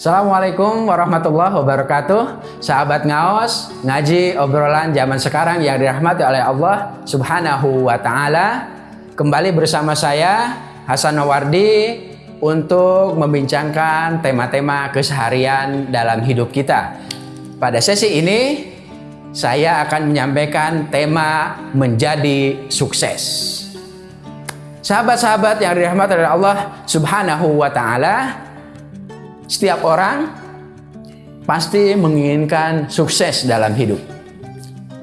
Assalamualaikum warahmatullahi wabarakatuh. Sahabat ngaos Ngaji obrolan zaman sekarang yang dirahmati oleh Allah subhanahu wa ta'ala. Kembali bersama saya Hasan Nawardi Untuk membincangkan tema-tema keseharian dalam hidup kita. Pada sesi ini Saya akan menyampaikan tema menjadi sukses. Sahabat-sahabat yang dirahmati oleh Allah subhanahu wa ta'ala setiap orang pasti menginginkan sukses dalam hidup.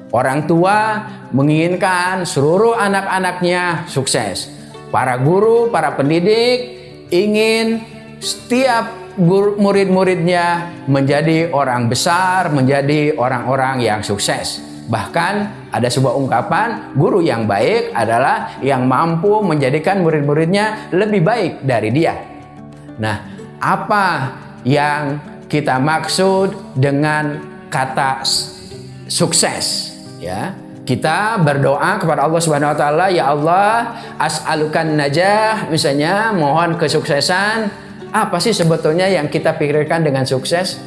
Orang tua menginginkan seluruh anak-anaknya sukses. Para guru, para pendidik ingin setiap murid-muridnya menjadi orang besar, menjadi orang-orang yang sukses. Bahkan ada sebuah ungkapan, guru yang baik adalah yang mampu menjadikan murid-muridnya lebih baik dari dia. Nah, apa yang kita maksud dengan kata sukses ya. Kita berdoa kepada Allah Subhanahu wa taala ya Allah as'alukan najah. Misalnya mohon kesuksesan. Apa sih sebetulnya yang kita pikirkan dengan sukses?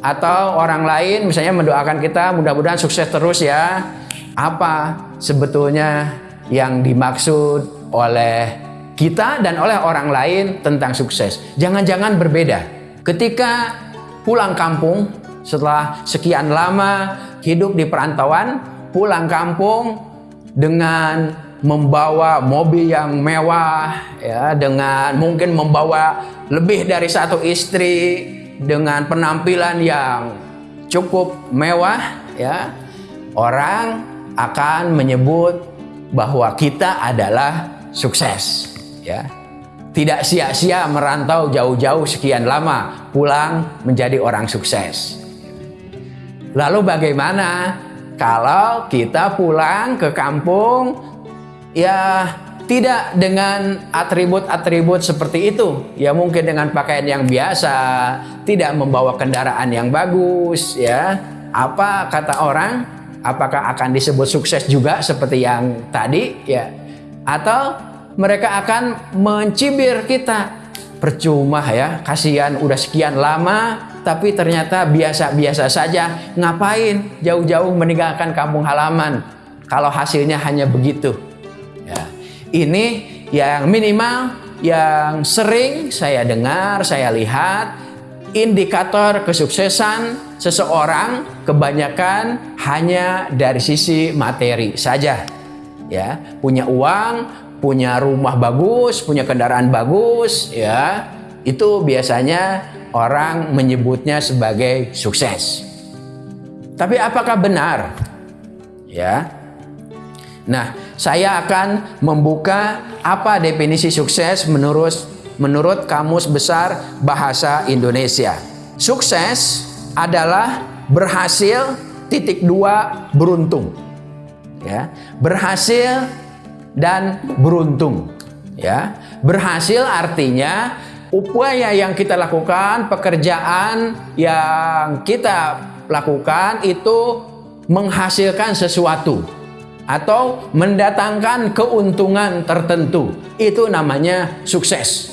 Atau orang lain misalnya mendoakan kita mudah-mudahan sukses terus ya. Apa sebetulnya yang dimaksud oleh kita dan oleh orang lain tentang sukses. Jangan-jangan berbeda. Ketika pulang kampung setelah sekian lama hidup di perantauan, pulang kampung dengan membawa mobil yang mewah ya dengan mungkin membawa lebih dari satu istri dengan penampilan yang cukup mewah ya orang akan menyebut bahwa kita adalah sukses ya tidak sia-sia merantau jauh-jauh sekian lama pulang menjadi orang sukses. Lalu bagaimana kalau kita pulang ke kampung? Ya tidak dengan atribut-atribut seperti itu. Ya mungkin dengan pakaian yang biasa tidak membawa kendaraan yang bagus ya. Apa kata orang? Apakah akan disebut sukses juga seperti yang tadi? Ya. Atau mereka akan mencibir kita. Percuma ya, kasihan udah sekian lama tapi ternyata biasa-biasa saja. Ngapain jauh-jauh meninggalkan kampung halaman kalau hasilnya hanya begitu. Ya. Ini yang minimal yang sering saya dengar, saya lihat indikator kesuksesan seseorang kebanyakan hanya dari sisi materi saja. Ya, punya uang, punya rumah bagus, punya kendaraan bagus, ya, itu biasanya orang menyebutnya sebagai sukses. Tapi apakah benar? Ya. Nah, saya akan membuka apa definisi sukses menurut menurut Kamus Besar Bahasa Indonesia. Sukses adalah berhasil titik dua beruntung. Ya, berhasil dan beruntung. Ya, berhasil artinya upaya yang kita lakukan, pekerjaan yang kita lakukan itu menghasilkan sesuatu atau mendatangkan keuntungan tertentu. Itu namanya sukses.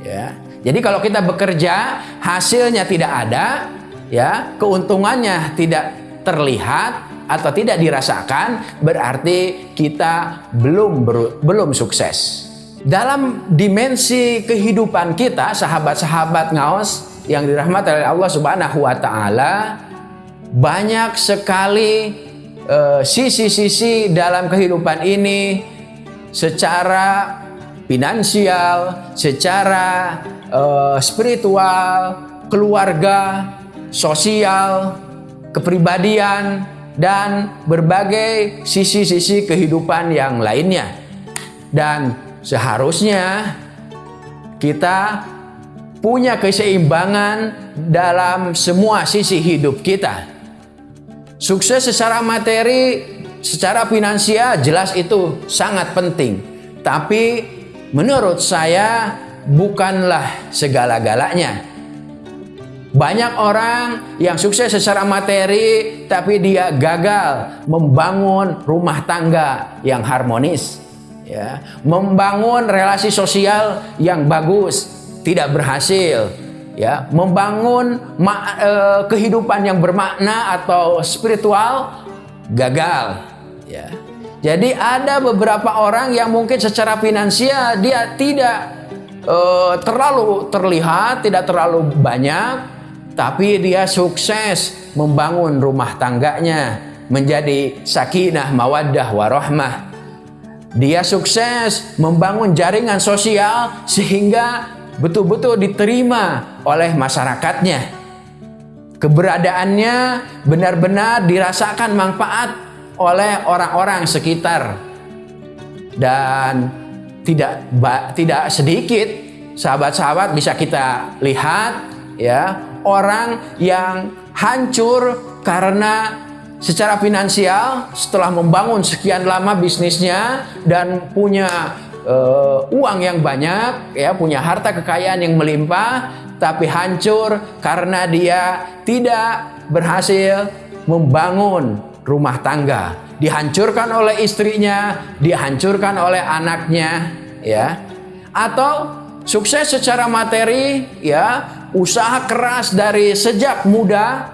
Ya. Jadi kalau kita bekerja hasilnya tidak ada, ya, keuntungannya tidak terlihat, atau tidak dirasakan berarti kita belum belum sukses. Dalam dimensi kehidupan kita, sahabat-sahabat ngaos yang dirahmati oleh Allah Subhanahu wa taala, banyak sekali eh, sisi-sisi uh, dalam kehidupan ini secara finansial, secara uh, spiritual, keluarga, sosial, kepribadian, dan berbagai sisi-sisi kehidupan yang lainnya. Dan seharusnya kita punya keseimbangan dalam semua sisi hidup kita. Sukses secara materi, secara finansial jelas itu sangat penting. Tapi menurut saya bukanlah segala-galanya. Banyak orang yang sukses secara materi tapi dia gagal membangun rumah tangga yang harmonis. Ya, membangun relasi sosial yang bagus tidak berhasil. ya, membangun eh, kehidupan yang bermakna atau spiritual gagal, ya. Jadi ada beberapa orang yang mungkin secara finansial dia tidak uh, terlalu terlihat, tidak terlalu banyak, tapi dia sukses membangun rumah tangganya menjadi sakinah, mawaddah, warahmah. Dia sukses membangun jaringan sosial sehingga betul-betul diterima oleh masyarakatnya. Keberadaannya benar-benar dirasakan manfaat oleh orang-orang sekitar dan tidak tidak sedikit sahabat-sahabat bisa kita lihat ya orang yang hancur karena secara finansial setelah membangun sekian lama bisnisnya dan punya uh, uang yang banyak ya punya harta kekayaan yang melimpah tapi hancur karena dia tidak berhasil membangun rumah tangga, dihancurkan oleh istrinya, dihancurkan oleh anaknya, ya. Atau sukses secara materi, ya, usaha keras dari sejak muda,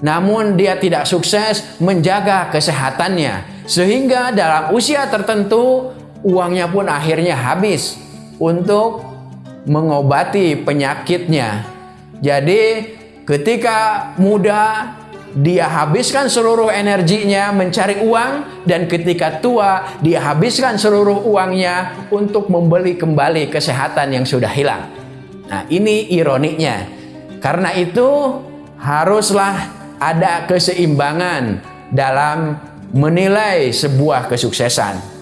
namun dia tidak sukses menjaga kesehatannya. Sehingga dalam usia tertentu uangnya pun akhirnya habis untuk mengobati penyakitnya. Jadi ketika muda dia habiskan seluruh energinya mencari uang dan ketika tua dia habiskan seluruh uangnya untuk membeli kembali kesehatan yang sudah hilang. Nah, ini ironinya. Karena itu haruslah ada keseimbangan dalam menilai sebuah kesuksesan.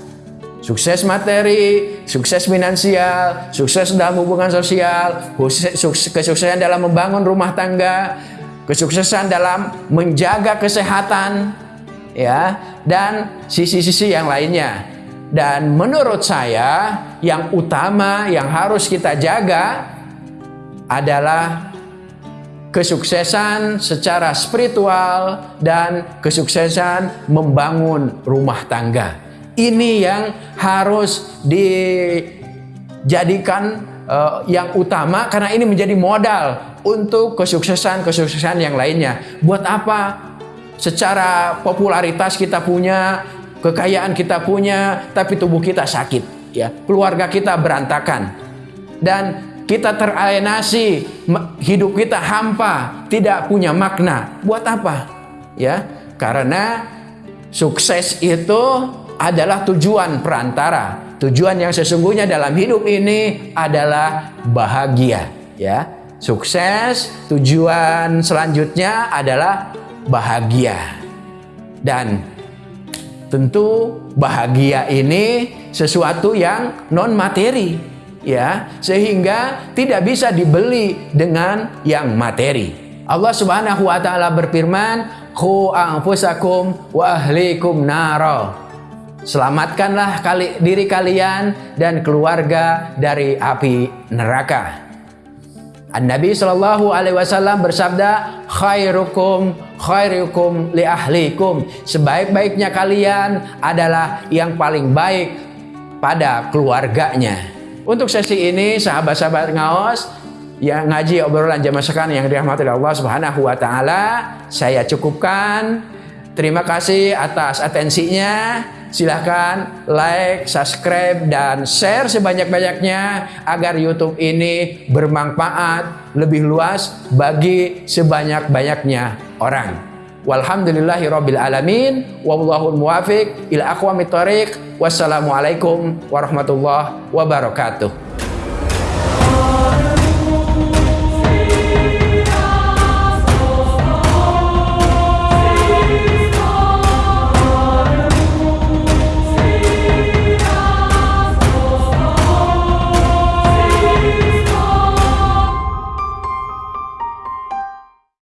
Sukses materi, sukses finansial, sukses dalam hubungan sosial, kesuksesan dalam membangun rumah tangga, kesuksesan dalam menjaga kesehatan ya dan sisi-sisi yang lainnya. Dan menurut saya yang utama yang harus kita jaga adalah kesuksesan secara spiritual dan kesuksesan membangun rumah tangga. Ini yang harus dijadikan uh, yang utama karena ini menjadi modal untuk kesuksesan-kesuksesan yang lainnya. Buat apa? Secara popularitas kita punya, kekayaan kita punya, tapi tubuh kita sakit, ya. Keluarga kita berantakan. Dan kita teralienasi, hidup kita hampa, tidak punya makna. Buat apa? Ya, karena sukses itu adalah tujuan perantara. Tujuan yang sesungguhnya dalam hidup ini adalah bahagia, ya. Sukses, tujuan selanjutnya adalah bahagia. Dan tentu bahagia ini sesuatu yang non materi ya, sehingga tidak bisa dibeli dengan yang materi. Allah Subhanahu wa taala berfirman, "Khu anfusakum wa ahlikum naro." Selamatkanlah kali, diri kalian dan keluarga dari api neraka. An-Nabi Shallallahu Alaihi Wasallam bersabda, khairukum khairukum li ahlikum. Sebaik-baiknya kalian adalah yang paling baik pada keluarganya. Untuk sesi ini, sahabat-sahabat ngaos yang ngaji obrolan jamaah sekarang yang dirahmati Allah Subhanahu wa taala, saya cukupkan. Terima kasih atas atensinya. Silahkan like, subscribe, dan share sebanyak-banyaknya agar YouTube ini bermanfaat lebih luas bagi sebanyak-banyaknya orang. Walhamdulillahi rabbil alamin wallahul muwafiq ila aqwamit thoriq. Wassalamualaikum warahmatullahi wabarakatuh.